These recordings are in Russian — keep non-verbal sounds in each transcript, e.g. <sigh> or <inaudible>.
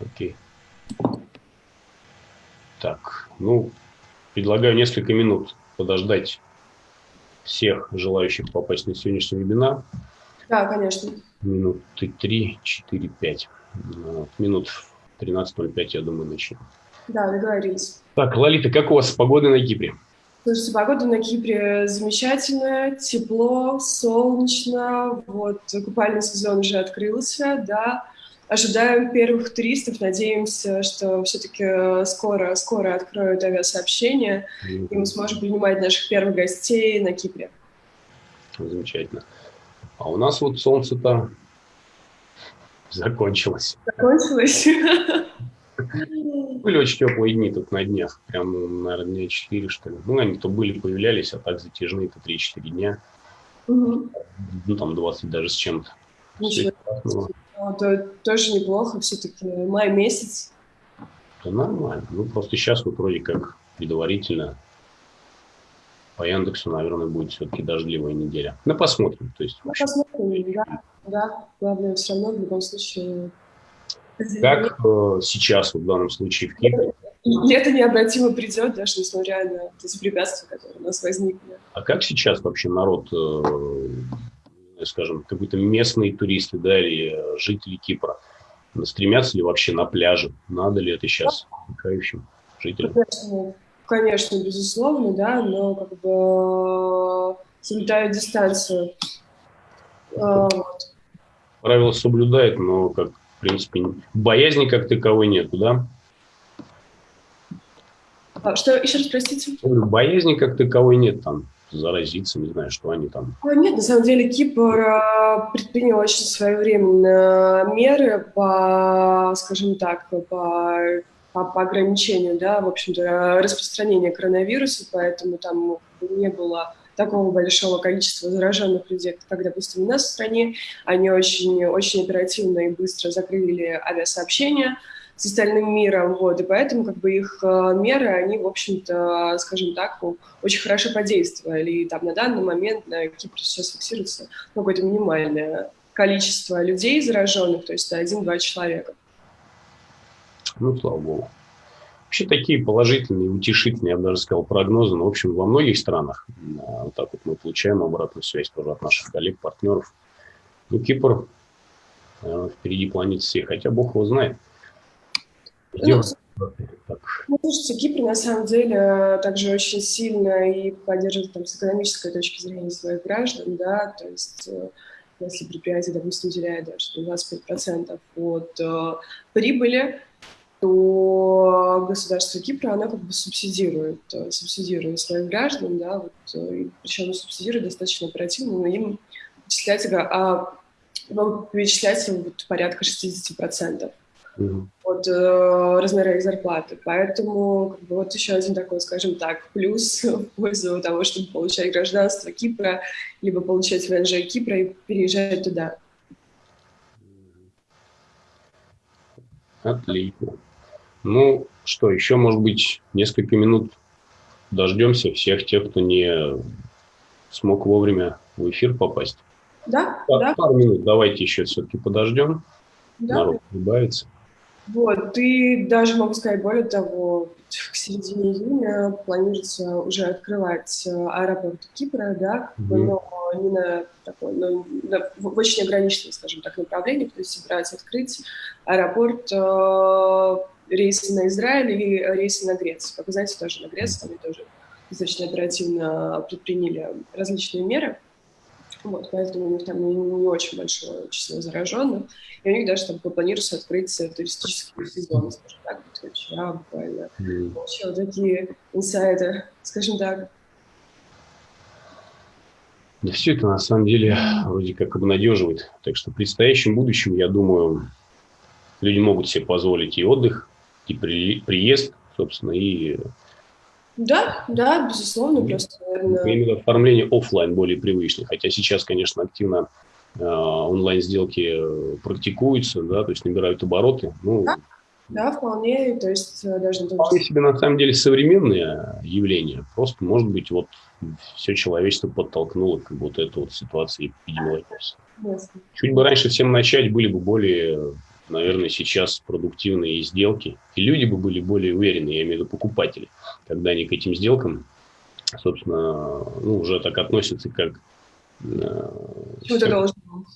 Окей. Так, ну, предлагаю несколько минут подождать всех желающих попасть на сегодняшний вебинар. Да, конечно. Минуты 3, 4, 5. Минут 13.05, я думаю, начнем. Да, договорились. Так, Лолита, как у вас погода на Кипре? Слушайте, погода на Кипре замечательная, тепло, солнечно, вот купальный сезон уже открылся, да, ожидаем первых туристов, надеемся, что все-таки скоро, скоро откроют авиасообщение, mm-hmm. и мы сможем принимать наших первых гостей на Кипре. Замечательно. А у нас вот солнце-то закончилось. Закончилось? Были очень теплые дни тут на днях, прям, наверное, дня 4, что ли. Ну, они то были, появлялись, а так затяжные, то 3-4 дня. Угу. Ну, там 20 даже с чем-то. Ничего. Это тоже неплохо, все-таки май месяц. Да нормально. Ну, просто сейчас вот вроде как предварительно по Яндексу, наверное, будет все-таки дождливая неделя. Ну, посмотрим. То есть, ну, посмотрим, да. Да, главное, все равно в любом случае как э, сейчас, в данном случае, в Кипре? Лето необратимо придет, даже несмотря на эти препятствия, которые у нас возникли. А как сейчас вообще народ, э, скажем, какие-то местные туристы, да, или жители Кипра, стремятся ли вообще на пляже? Надо ли это сейчас отдыхающим жителям? Конечно, конечно, безусловно, да, но как бы соблюдают дистанцию. А, Правила соблюдает, но как принципе, боязни как таковой нету, да? А, что, еще раз, простите? Боязни как таковой нет там, заразиться, не знаю, что они там. А, нет, на самом деле Кипр а, предпринял очень своевременно меры по, скажем так, по, по, по ограничению, да, в общем-то, распространения коронавируса, поэтому там не было такого большого количества зараженных людей, как, допустим, у нас в стране. Они очень, очень оперативно и быстро закрыли авиасообщения с остальным миром, вот, и поэтому как бы их э, меры, они, в общем-то, скажем так, очень хорошо подействовали, и там на данный момент на Кипре сейчас фиксируется какое-то минимальное количество людей зараженных, то есть один-два человека. Ну, слава богу. Вообще такие положительные, утешительные, я бы даже сказал, прогнозы. Но, в общем, во многих странах а, вот так вот мы получаем обратную связь тоже от наших коллег, партнеров. Ну, Кипр э, впереди планеты всей, хотя Бог его знает. Ну, слушайте, Кипр на самом деле также очень сильно и поддерживает там, с экономической точки зрения своих граждан, да, то есть э, если предприятие, допустим, теряет даже 25% от э, прибыли, то государство Кипра, оно как бы субсидирует, э, субсидирует своих граждан, да, вот, э, и причем субсидирует достаточно оперативно, но им вычисляется, а, вычисляется вот порядка 60% mm-hmm. От э, размера их зарплаты. Поэтому как бы, вот еще один такой, скажем так, плюс <laughs> в пользу того, чтобы получать гражданство Кипра, либо получать ВНЖ Кипра и переезжать туда. Отлично. Ну, что, еще, может быть, несколько минут дождемся всех тех, кто не смог вовремя в эфир попасть. Да, Пар, да. Пару минут давайте еще все-таки подождем. Да. Народ прибавится. Вот, и даже могу сказать, более того, к середине июня планируется уже открывать э, аэропорт Кипра, да, mm-hmm. но не на такой, но на, в очень ограниченном, скажем так, направлении, то есть собираются открыть аэропорт э, рейсы на Израиль и рейсы на Грецию. Как вы знаете, тоже на Грецию они тоже достаточно оперативно предприняли различные меры. Вот, поэтому у них там не, не очень большое число зараженных. И у них даже там планируется открыть туристический сезон, скажем так, вот вчера буквально. Mm. Получил такие инсайды, скажем так. Да все это на самом деле вроде как обнадеживает. Так что в предстоящем будущем, я думаю, люди могут себе позволить и отдых, и при, приезд, собственно, и... Да, да, безусловно, ну, просто, наверное... Именно оформление офлайн более привычное, хотя сейчас, конечно, активно э, онлайн-сделки практикуются, да, то есть набирают обороты. Ну, да, да, вполне, то есть э, даже... Вполне себе, на самом деле, современные явления, просто, может быть, вот все человечество подтолкнуло к вот этой вот ситуации эпидемиологической. Чуть бы раньше всем начать, были бы более наверное, сейчас продуктивные сделки, и люди бы были более уверены, я имею в виду покупатели, когда они к этим сделкам, собственно, ну, уже так относятся, как э,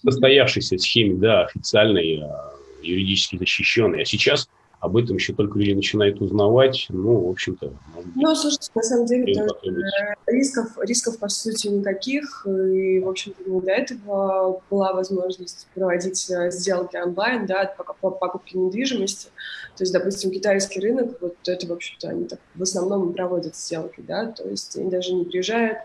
состоявшейся схеме, да, официальной, э, юридически защищенной. А сейчас об этом еще только люди начинают узнавать, ну, в общем-то... Ну, слушайте, на самом деле, то, э, рисков, рисков, по сути, никаких, и, в общем-то, до этого была возможность проводить э, сделки онлайн, да, по покупке недвижимости, то есть, допустим, китайский рынок, вот это, в общем-то, они так в основном проводят сделки, да, то есть они даже не приезжают,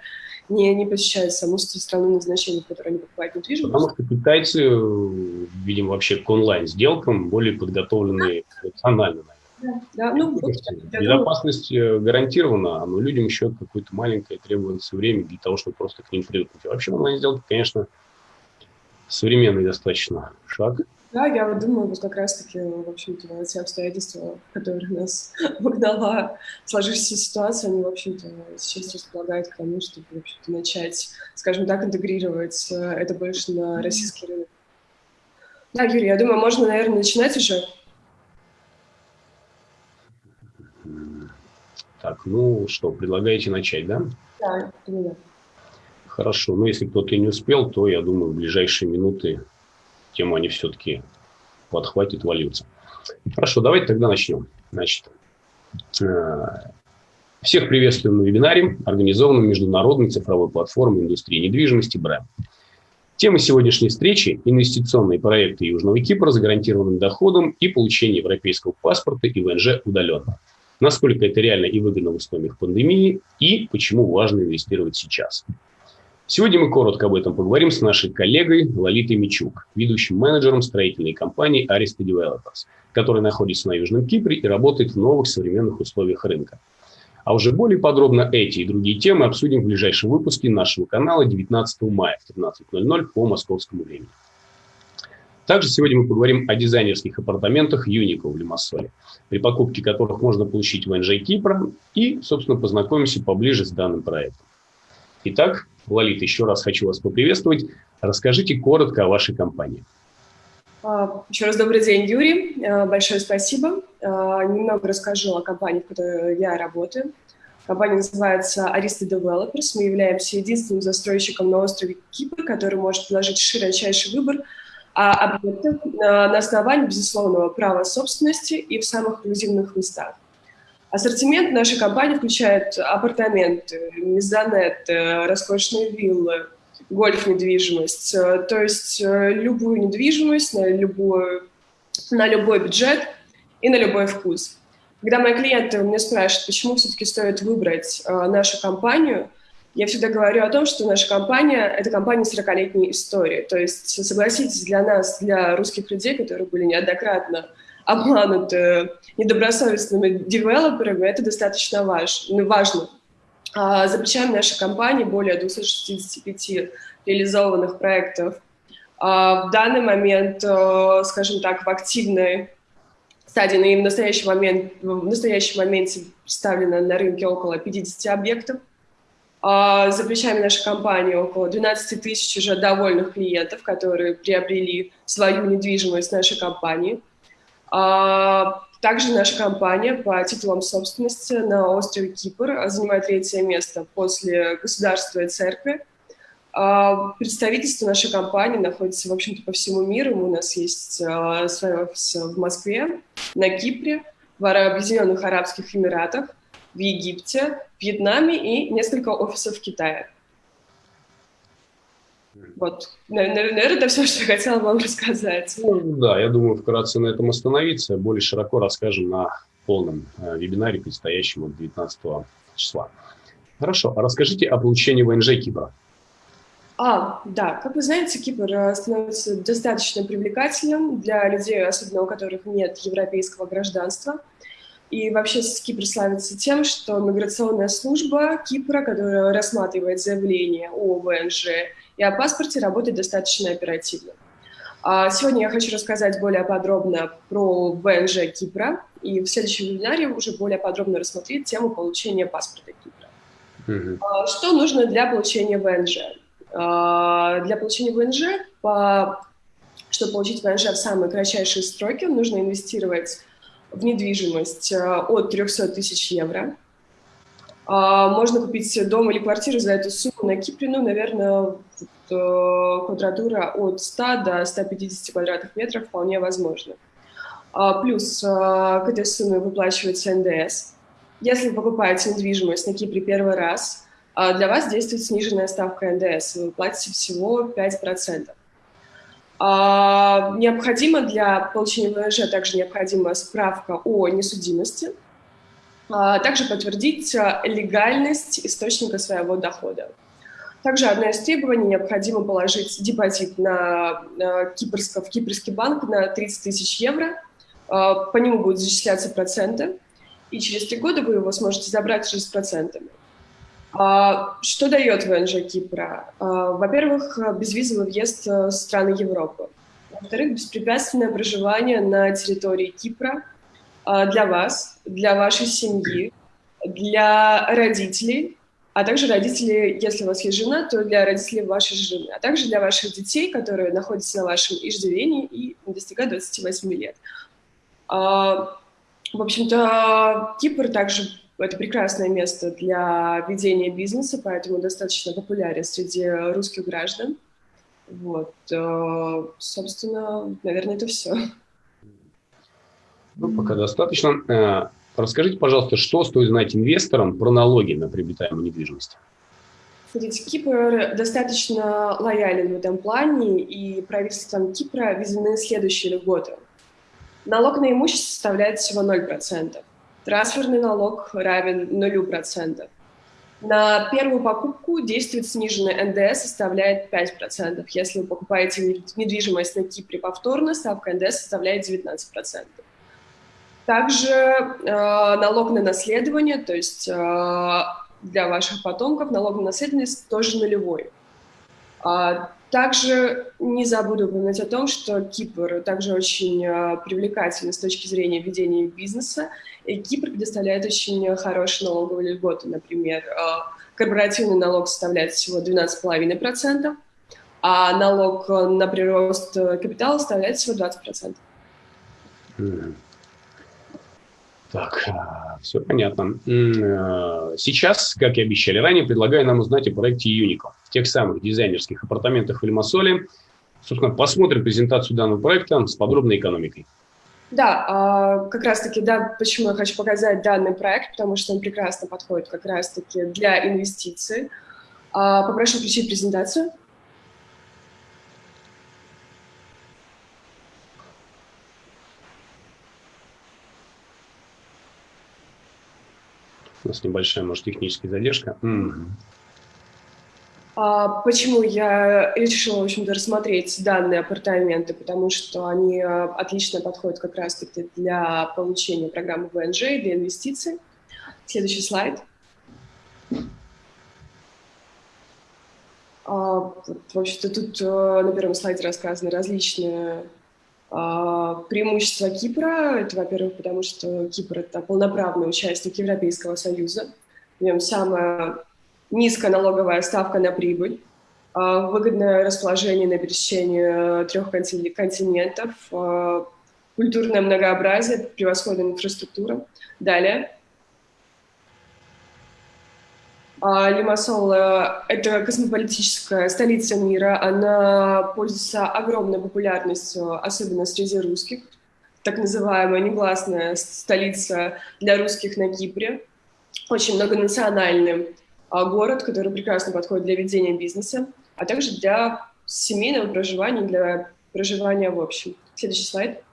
не, не посещают саму страну назначения, в которой они покупают недвижимость. Потому что китайцы, видимо, вообще к онлайн-сделкам более подготовлены эмоционально, да, да. Ну, вот, Безопасность думаю... Э, гарантирована, но людям еще какое-то маленькое требуется время для того, чтобы просто к ним привыкнуть. А вообще онлайн-сделки, конечно, современный достаточно шаг. Да, я вот думаю, вот как раз-таки, в общем-то, те обстоятельства, в которых нас <laughs> вогнала сложившаяся ситуация, они, в общем-то, сейчас располагают к тому, чтобы, в общем-то, начать, скажем так, интегрировать э, это больше на российский рынок. Да, Юрий, я думаю, можно, наверное, начинать уже. Так, ну что, предлагаете начать, да? Да. Хорошо, ну если кто-то не успел, то, я думаю, в ближайшие минуты тему они все-таки подхватят, вольются. Хорошо, давайте тогда начнем. Значит, э, всех приветствуем на вебинаре, организованном Международной цифровой платформой индустрии недвижимости «Брэм». Тема сегодняшней встречи – инвестиционные проекты Южного Кипра с гарантированным доходом и получение европейского паспорта и ВНЖ удаленно. Насколько это реально и выгодно в условиях пандемии и почему важно инвестировать сейчас. Сегодня мы коротко об этом поговорим с нашей коллегой Лолитой Мичук, ведущим менеджером строительной компании Arista Developers, которая находится на Южном Кипре и работает в новых современных условиях рынка. А уже более подробно эти и другие темы обсудим в ближайшем выпуске нашего канала 19 мая в 13.00 по московскому времени. Также сегодня мы поговорим о дизайнерских апартаментах Юнико в Лимассоле, при покупке которых можно получить ВНЖ Кипра и, собственно, познакомимся поближе с данным проектом. Итак, Лолит, еще раз хочу вас поприветствовать. Расскажите коротко о вашей компании. А, еще раз добрый день, Юрий. А, большое спасибо. А, немного расскажу о компании, в которой я работаю. Компания называется Arista Developers. Мы являемся единственным застройщиком на острове Кипр, который может предложить широчайший выбор объектов на основании безусловного права собственности и в самых эксклюзивных местах. Ассортимент нашей компании включает апартаменты, мезонет, роскошные виллы, гольф-недвижимость, э, то есть э, любую недвижимость на, любую, на любой бюджет и на любой вкус. Когда мои клиенты меня спрашивают, почему все-таки стоит выбрать э, нашу компанию, я всегда говорю о том, что наша компания – это компания с 40-летней историей. То есть, согласитесь, для нас, для русских людей, которые были неоднократно обмануты недобросовестными девелоперами, это достаточно важ, ну, важно. А, за плечами нашей компании более 265 реализованных проектов. А, в данный момент, э, скажем так, в активной стадии, но и в настоящий момент, в настоящем моменте представлено на рынке около 50 объектов. А, за плечами нашей компании около 12 тысяч уже довольных клиентов, которые приобрели свою недвижимость нашей компании – а, также наша компания по титулам собственности на острове Кипр занимает третье место после государства и церкви. А, представительство нашей компании находится, в общем-то, по всему миру. У нас есть свой офис в Москве, на Кипре, в Объединенных Арабских Эмиратах, в Египте, Вьетнаме и несколько офисов в Китае. Вот, наверное, это все, что я хотела вам рассказать. Ну, да, я думаю, вкратце на этом остановиться. Более широко расскажем на полном э, вебинаре, предстоящем от 19 числа. Хорошо, а расскажите о получении ВНЖ Кипра. А, да, как вы знаете, Кипр э, становится достаточно привлекательным для людей, особенно у которых нет европейского гражданства. И вообще Кипр славится тем, что миграционная служба Кипра, которая рассматривает заявление о ВНЖ и о паспорте работает достаточно оперативно. А сегодня я хочу рассказать более подробно про ВНЖ Кипра, и в следующем вебинаре уже более подробно рассмотреть тему получения паспорта Кипра. Mm-hmm. Что нужно для получения ВНЖ? Для получения ВНЖ чтобы получить ВНЖ в самые кратчайшие сроки, нужно инвестировать в недвижимость э, от 300 тысяч евро. А, можно купить дом или квартиру за эту сумму на Кипре, ну, наверное, квадратура от 100 до 150 квадратных метров вполне возможно. А, плюс а, к этой сумме выплачивается НДС. Если вы покупаете недвижимость на Кипре первый раз, для вас действует сниженная ставка НДС, вы платите всего 5%. Необходимо для получения ВНЖ также необходима справка о несудимости – а, также подтвердить а, легальность источника своего дохода. Также одно из требований необходимо положить депозит на, на кипрско, в кипрский банк на 30 тысяч евро. А, по нему будут зачисляться проценты, и через три года вы его сможете забрать уже с процентами. Что дает ВНЖ Кипра? Во-первых, безвизовый въезд в страны Европы. Во-вторых, беспрепятственное проживание на территории Кипра – а, для вас, для вашей семьи, для родителей, а также родителей, если у вас есть жена, то для родителей вашей жены, а также для ваших детей, которые находятся на вашем иждивении и достигают 28 лет. А, в общем-то, Кипр также это прекрасное место для ведения бизнеса, поэтому достаточно популярен среди русских граждан. Вот, а, собственно, наверное, это все. Ну, пока достаточно. Э, расскажите, пожалуйста, что стоит знать инвесторам про налоги на приобретаемую недвижимость? Смотрите, Кипр достаточно лоялен в этом плане, и правительством Кипра введены следующие льготы. Налог на имущество составляет всего 0%. Трансферный налог равен 0%. На первую покупку действует сниженный НДС, составляет 5%. Если вы покупаете недвижимость на Кипре повторно, ставка НДС составляет 19%. Также э, налог на наследование, то есть э, для ваших потомков налог на наследование тоже нулевой. А, также не забуду упомянуть о том, что Кипр также очень э, привлекательный с точки зрения ведения бизнеса. И Кипр предоставляет очень хорошие налоговые льготы. Например, э, корпоративный налог составляет всего 12,5%, а налог на прирост капитала составляет всего 20%. Mm. Так, все понятно. Э, сейчас, как и обещали ранее, предлагаю нам узнать о проекте Юников, тех самых дизайнерских апартаментах в Лимассоле. Собственно, посмотрим презентацию данного проекта с подробной экономикой. Да, а, как раз-таки, да, почему я хочу показать данный проект, потому что он прекрасно подходит как раз-таки для инвестиций. А, попрошу включить презентацию. Нас небольшая, может, техническая задержка. Mm. А почему я решила, в общем-то, рассмотреть данные апартаменты? Потому что они а, отлично подходят как раз-таки для получения программы ВНЖ, для инвестиций. Следующий слайд. А, в общем-то, тут а, на первом слайде рассказаны различные преимущество Кипра – это, во-первых, потому что Кипр – это полноправный участник Европейского Союза. В нем самая низкая налоговая ставка на прибыль, а, выгодное расположение на пересечении трех континентов, а, культурное многообразие, превосходная инфраструктура. Далее – а, Лимассол – это космополитическая столица мира. Она пользуется огромной популярностью, особенно среди русских. Так называемая негласная столица для русских на Кипре. Очень многонациональный а, город, который прекрасно подходит для ведения бизнеса, а также для семейного проживания, для проживания в общем. Следующий слайд.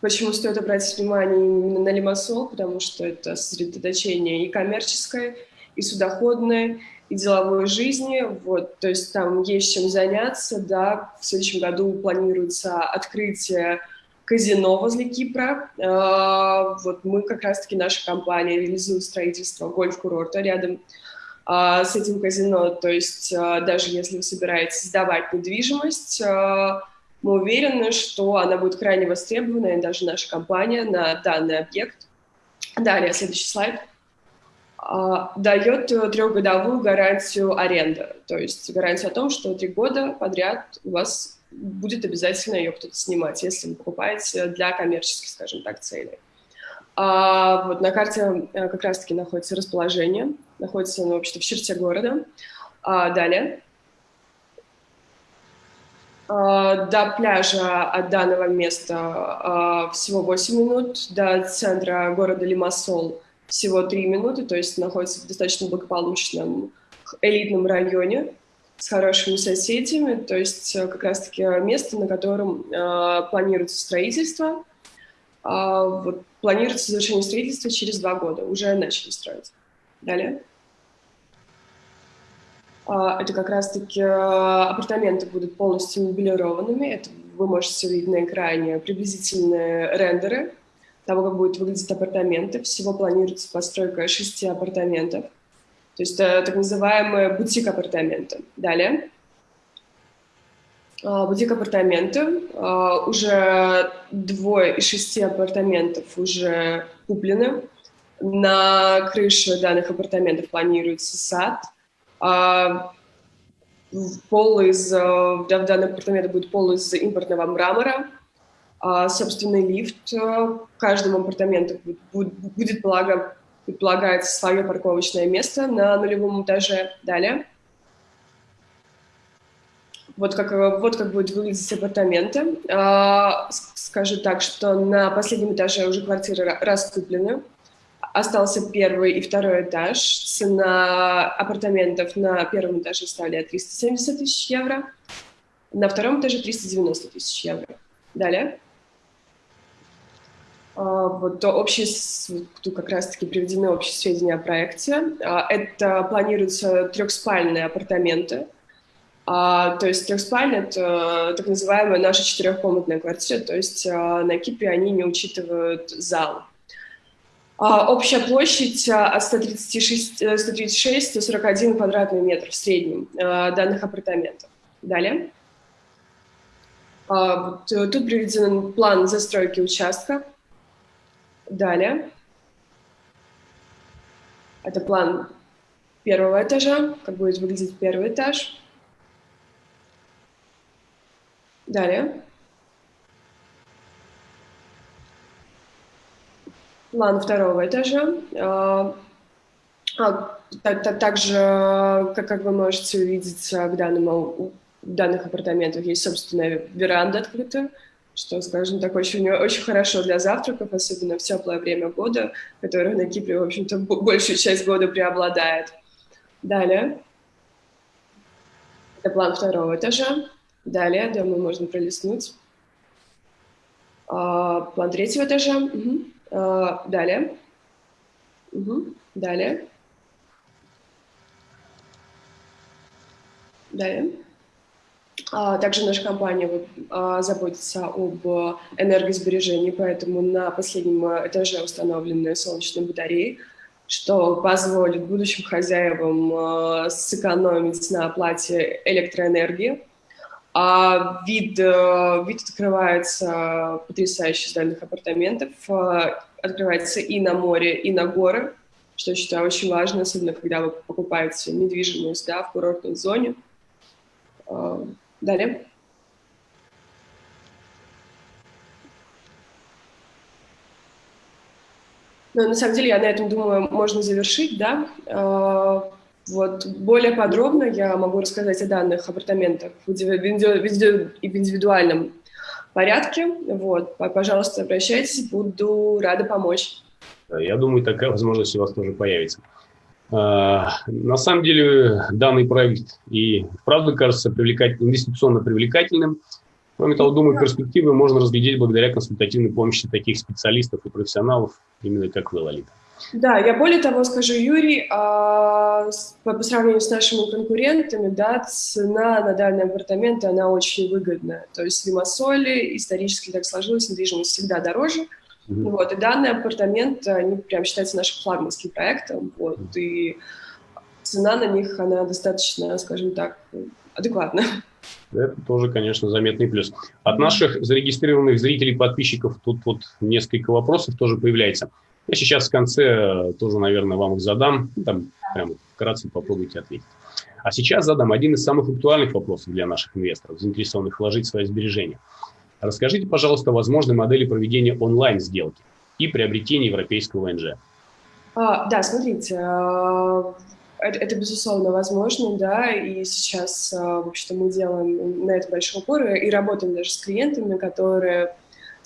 Почему стоит обратить внимание именно на Лимассол? Потому что это сосредоточение и коммерческое, и судоходное, и деловой жизни. Вот, то есть там есть чем заняться. Да. В следующем году планируется открытие казино возле Кипра. А, вот мы как раз-таки, наша компания, реализует строительство гольф-курорта рядом а, с этим казино. То есть а, даже если вы собираетесь сдавать недвижимость, мы уверены, что она будет крайне востребована, и даже наша компания на данный объект. Далее, следующий слайд. а, дает трехгодовую гарантию аренды. То есть гарантия о том, что три года подряд у вас будет обязательно ее кто-то снимать, если вы покупаете для коммерческих, скажем так, целей. А вот на карте э, как раз-таки находится расположение, находится оно вообще в черте города. А далее. А, до пляжа от данного места а, всего 8 минут, до центра города Лимассол всего 3 минуты, то есть находится в достаточно благополучном элитном районе с хорошими соседями, то есть э, как раз-таки место, на котором э, планируется строительство, а, вот, планируется завершение строительства через два года. Уже начали строить. Далее. А, это как раз-таки а, апартаменты будут полностью мебелированными. Это вы можете увидеть на экране приблизительные рендеры того, как будут выглядеть апартаменты. Всего планируется постройка шести апартаментов. То есть это так называемые бутик-апартаменты. Далее. А, бутик-апартаменты. Уже двое из шести апартаментов уже куплены. На крыше данных апартаментов планируется сад. А, пол из, в данном апартаменте будет пол из импортного мрамора. Собственный лифт в каждом апартаменте будет, будет предполагается свое парковочное место на нулевом этаже. Далее. Вот как, вот как будут выглядеть апартаменты. А, скажу так, что на последнем этаже уже квартиры раскуплены. Остался первый и второй этаж. Цена апартаментов на первом этаже составляет 370 тысяч евро, на втором этаже 390 тысяч евро. Далее. А, вот общие, тут как раз-таки приведены общие сведения о проекте. А, это планируются трехспальные апартаменты а, то есть трехспальня – это так называемая наша четырехкомнатная квартира, то есть на Кипре они не учитывают зал. А, общая площадь а, от 136, 136 до 41 квадратный метр в среднем а, данных апартаментов. Далее. А, э, тут приведен план застройки участка. Далее. Это план первого этажа, как будет выглядеть первый этаж. Далее. План второго этажа. А, а, также, как, вы можете увидеть, к данному, в данных апартаментах есть собственная веранда открытая, что, скажем так, очень, очень хорошо для завтраков, особенно в теплое время года, которое на Кипре, в общем-то, большую часть года преобладает. Далее. Это план второго этажа. Далее, да, мы можно пролистнуть. А, план третьего этажа. Угу. А, далее. Угу. Далее. Далее. А, также наша компания а, заботится об энергосбережении, поэтому на последнем этаже установлены солнечные батареи, что позволит будущим хозяевам а, сэкономить на оплате электроэнергии. А вид, э, вид открывается потрясающий из дальних апартаментов. Э, открывается и на море, и на горы, что я считаю очень важно, особенно когда вы покупаете недвижимость да, в курортной зоне. Э, далее. Но ну, на самом деле я на этом думаю, можно завершить, да. Вот. Более подробно я могу рассказать о данных апартаментах в индивидуальном порядке. Вот. Пожалуйста, обращайтесь, буду рада помочь. Я думаю, такая возможность у вас тоже появится. А, на самом деле данный проект и правда кажется привлекать, инвестиционно привлекательным. Кроме того, думаю, перспективы можно разглядеть благодаря консультативной помощи таких специалистов и профессионалов, именно как вы, Лолита. Да, я более того скажу, Юрий, а, по, по сравнению с нашими конкурентами, да, цена на данные апартаменты, она очень выгодная. То есть в Лимассоле исторически так сложилось, недвижимость всегда дороже. Mm-hmm. Вот, и данные апартаменты, они прям считаются нашим флагманским проектом. Вот. И цена на них, она достаточно, скажем так, адекватна. Это тоже, конечно, заметный плюс. От наших зарегистрированных зрителей, подписчиков тут вот несколько вопросов тоже появляется. Я сейчас в конце тоже, наверное, вам их задам. Там прямо вкратце попробуйте ответить. А сейчас задам один из самых актуальных вопросов для наших инвесторов, заинтересованных вложить свои сбережения. Расскажите, пожалуйста, возможные модели проведения онлайн-сделки и приобретения европейского ВНЖ. А, да, смотрите, а, это, это, безусловно, возможно, да, и сейчас, а, в общем-то, мы делаем на это большой упор и работаем даже с клиентами, которые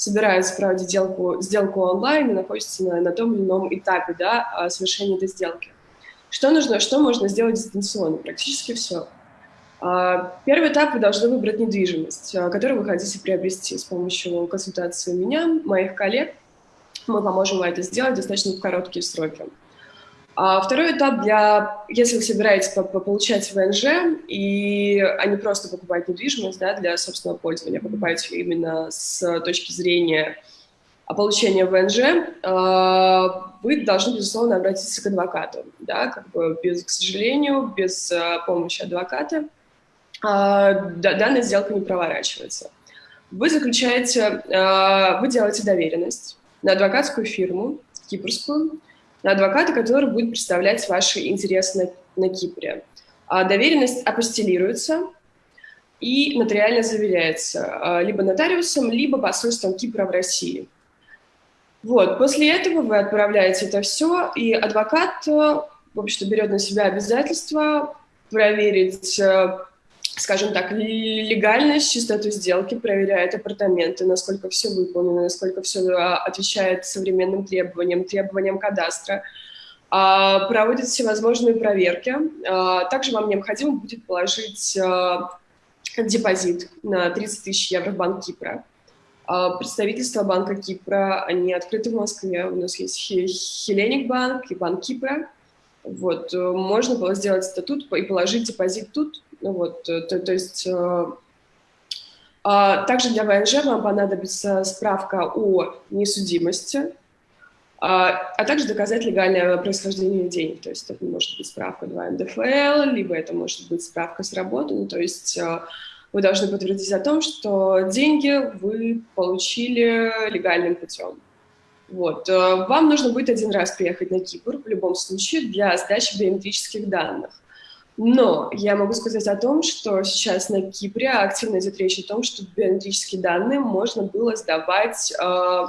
собираются проводить сделку, сделку онлайн и находятся на, на том или ином этапе, да, совершения этой сделки. Что нужно, что можно сделать дистанционно? Практически все. А, первый этап вы должны выбрать недвижимость, а, которую вы хотите приобрести с помощью консультации меня, моих коллег. Мы поможем вам это сделать достаточно в короткие сроки. А второй этап для, если вы собираетесь получать ВНЖ, и, а не просто покупать недвижимость да, для собственного пользования, покупаете именно с точки зрения получения ВНЖ, вы должны, безусловно, обратиться к адвокату. Да, как бы без, к сожалению, без помощи адвоката данная сделка не проворачивается. Вы заключаете, вы делаете доверенность на адвокатскую фирму, кипрскую, на адвоката, который будет представлять ваши интересы на, на Кипре. А доверенность апостелируется и нотариально заверяется либо нотариусом, либо посольством Кипра в России – вот, после этого вы отправляете это все, и адвокат, в общем-то, берет на себя обязательство проверить, э, скажем так, легальность, чистоту сделки, проверяет апартаменты, насколько все выполнено, насколько все э, отвечает современным требованиям, требованиям кадастра, а, проводит всевозможные проверки. А, также вам необходимо будет положить депозит на 30 тысяч евро в Банк Кипра. А, представительство Банка Кипра, они открыты в Москве. У нас есть Хелленик банк и Банк Кипра. Вот, э, можно было сделать статут и положить депозит тут. Ну, вот, э, то, то есть э, а, также для ВНЖ вам понадобится справка о несудимости, а, а также доказать легальное происхождение денег. То есть это может быть справка 2 НДФЛ, либо это может быть справка с работы. Ну, то есть вы должны подтвердить о том, что деньги вы получили легальным путем. Вот. Э, вам нужно будет один раз приехать на Кипр в любом случае для сдачи биометрических данных. Но я могу сказать о том, что сейчас на Кипре активно идет речь о том, что биометрические данные можно было сдавать э,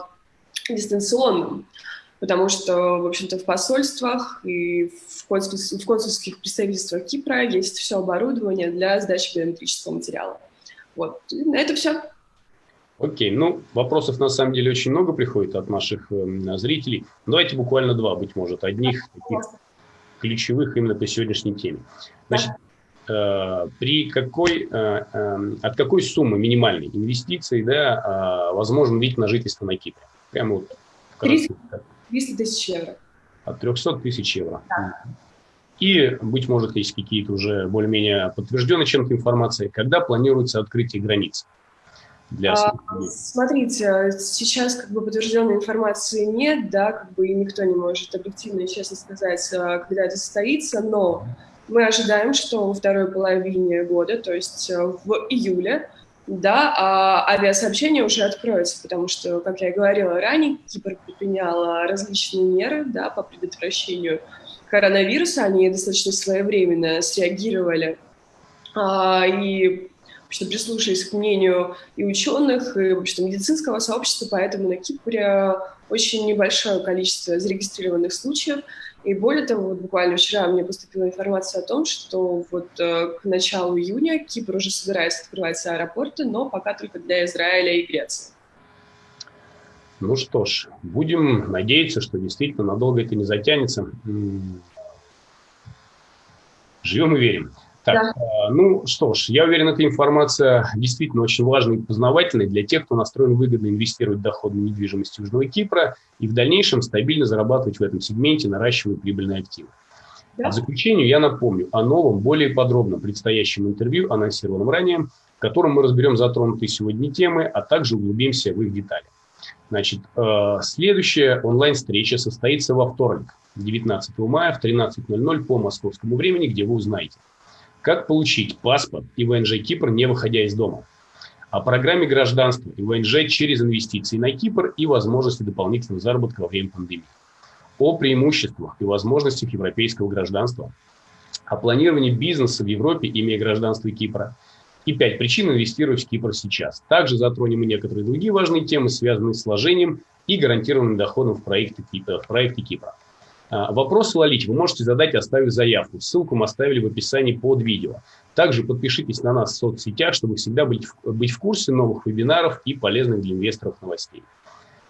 дистанционно потому что, в общем-то, в посольствах и в, консульских, в консульских представительствах Кипра есть все оборудование для сдачи биометрического материала. Вот, и на это все. Окей, ну, вопросов на самом деле очень много приходит от наших э, зрителей. Давайте буквально два, быть может, одних таких ключевых именно по сегодняшней теме. Значит, э, при какой, э, э, от какой суммы минимальной инвестиции да, э, возможен вид на жительство на Кипре? Прямо вот. 30, 300 тысяч евро. От 300 тысяч евро. Да. И, быть может, есть какие-то уже более-менее подтвержденные чем-то информации, когда планируется открытие границ? Для а, смотрите, сейчас как бы подтвержденной информации нет, да, как бы и никто не может объективно и честно сказать, а, когда это состоится, но мы ожидаем, что во второй половине года, то есть а, в июле, да, а авиасообщение уже откроется, потому что, как я и говорила ранее, Кипр предпринял различные меры да, по предотвращению коронавируса, они достаточно своевременно среагировали и что прислушались к мнению и ученых, и вообще медицинского сообщества, поэтому на Кипре очень небольшое количество зарегистрированных случаев, и более того, вот буквально вчера мне поступила информация о том, что вот э, к началу июня Кипр уже собирается открывать аэропорты, но пока только для Израиля и Греции. Ну что ж, будем надеяться, что действительно надолго это не затянется. Живем и верим. Так, да. А, ну что ж, я уверен, эта информация действительно очень важная и познавательная для тех, кто настроен выгодно инвестировать в доходную недвижимость Южного Кипра и в дальнейшем стабильно зарабатывать в этом сегменте, наращивая прибыльные активы. Да. А в заключение я напомню о новом, более подробном предстоящем интервью, анонсированном ранее, в котором мы разберем затронутые сегодня темы, а также углубимся в их детали. Значит, э, следующая онлайн-встреча состоится во вторник, 19 мая в 13.00 по московскому времени, где вы узнаете – как получить паспорт и ВНЖ Кипр, не выходя из дома? О программе гражданства и ВНЖ через инвестиции на Кипр и возможности дополнительного заработка во время пандемии. о преимуществах и возможностях европейского гражданства, о планировании бизнеса в Европе, имея гражданство Кипра, и пять причин инвестировать в Кипр сейчас. Также затронем и некоторые другие важные темы, связанные с вложением и гарантированным доходом в проекте, в проекте Кипра. А, вопросы лолить вы можете задать, оставив заявку. Ссылку мы оставили в описании под видео. Также подпишитесь на нас в соцсетях, чтобы всегда быть, быть в курсе новых вебинаров и полезных для инвесторов новостей.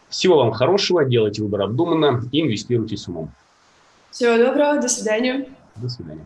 Всего вам хорошего, делайте выбор обдуманно и инвестируйте с умом. Всего доброго, до свидания. До свидания.